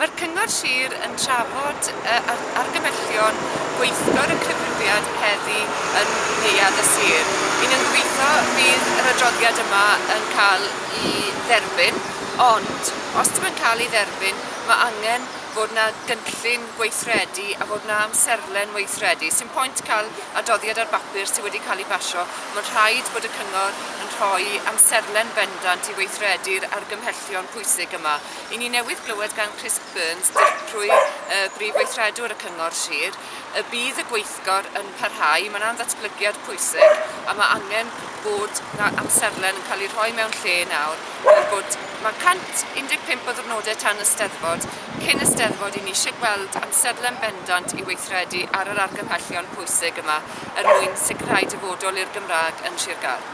Mae'r Cyngor Sir yn trafod uh, argymellion gweithgor y cyfrifiad heddi yn neuad y sir. Un yn gweithio bydd yr adroddiad yma yn cael ei dderbyn, ond os dim yn cael ei dderbyn, mae angen fod yna gynllun gweithredu a fod yna amserlen weithredu. Sy'n pwynt cael adoddiad ar bapur sydd wedi cael ei basio. Mae'n rhaid bod y cyngor yn rhoi amserlen bendant i weithredu'r argymhellion pwysig yma. I ni newydd glywed gan Chris Burns trwy uh, brif weithredwr y cyngor sir, y bydd y gweithgor yn parhau, mae'n andatblygiad pwysig a mae angen bod na amserlen yn cael ei rhoi mewn lle nawr. Bod, mae 115 o ddwrnodau tan y steddfod cyn y Eisteddfod i ni eisiau gweld amserlen bendant i weithredu ar yr argymhellion pwysig yma er mwyn sicrhau dyfodol i'r Gymraeg yn Sir Gaer.